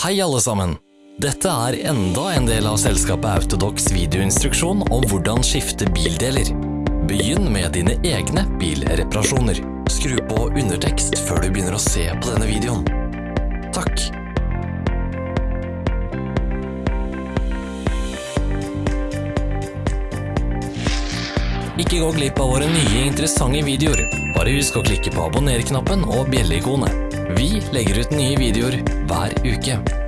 Hei alle sammen! Dette er enda en del av selskapet Autodox videoinstruksjon om hvordan skifte bildeler. Begynn med dine egne bilreparasjoner. Skru på undertekst før du begynner å se på denne videoen. Takk! Ikke gå glipp av våre nye interessante videoer. Bare husk å klikke på abonner-knappen og bjelleikonet. Vi legger ut nye videoer hver uke.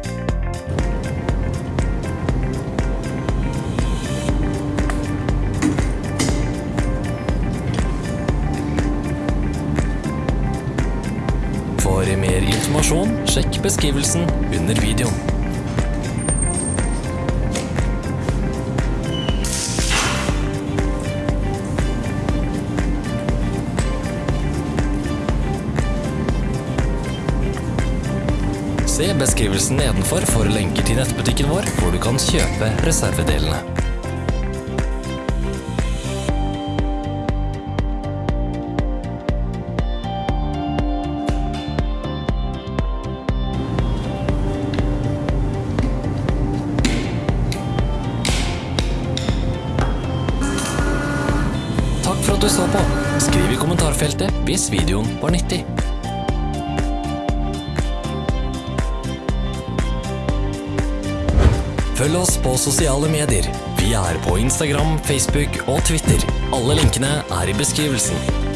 Mer informasjon, sjekk beskrivelsen under videoen. Se beskrivelsen nedenfor for lenker til nettbutikken vår, hvor du kan kjøpe reservedelene. Du så på. Skriv i kommentarfeltet hvis videoen var nyttig. Følg oss på sosiale medier. Vi er på Instagram, Facebook og Twitter. Alle linkene er i beskrivelsen.